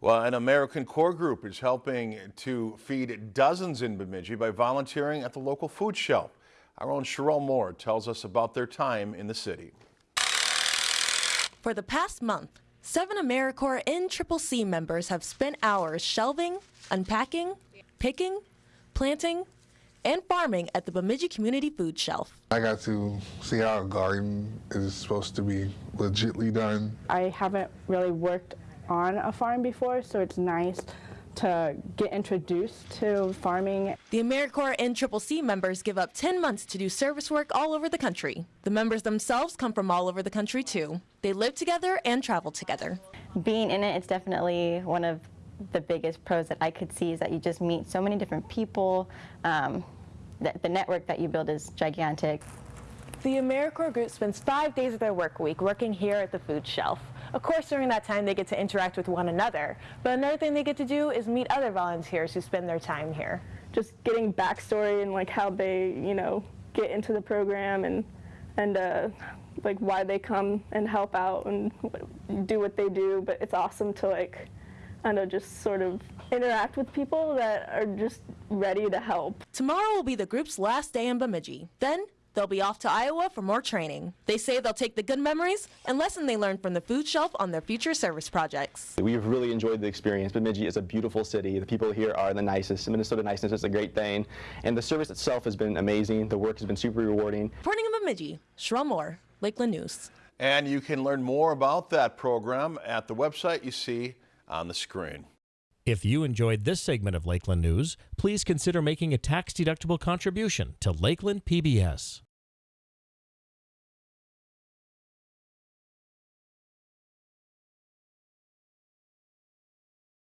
Well, an AmeriCorps Group is helping to feed dozens in Bemidji by volunteering at the local food shelf. Our own Sherelle Moore tells us about their time in the city. For the past month, seven AmeriCorps NCCC members have spent hours shelving, unpacking, picking, planting, and farming at the Bemidji Community Food Shelf. I got to see how a garden is supposed to be legitly done. I haven't really worked on a farm before, so it's nice to get introduced to farming. The AmeriCorps NCCC members give up 10 months to do service work all over the country. The members themselves come from all over the country too. They live together and travel together. Being in it, it's definitely one of the biggest pros that I could see is that you just meet so many different people. Um, the, the network that you build is gigantic. The AmeriCorps group spends five days of their work week working here at the food shelf. Of course, during that time, they get to interact with one another. But another thing they get to do is meet other volunteers who spend their time here. Just getting backstory and like how they, you know, get into the program and and uh, like why they come and help out and do what they do. But it's awesome to like, I know, just sort of interact with people that are just ready to help. Tomorrow will be the group's last day in Bemidji. Then They'll be off to Iowa for more training. They say they'll take the good memories and lesson they learned from the food shelf on their future service projects. We've really enjoyed the experience. Bemidji is a beautiful city. The people here are the nicest. Minnesota niceness is a great thing. And the service itself has been amazing. The work has been super rewarding. Reporting in Bemidji, Sherelle Moore, Lakeland News. And you can learn more about that program at the website you see on the screen. If you enjoyed this segment of Lakeland News, please consider making a tax-deductible contribution to Lakeland PBS.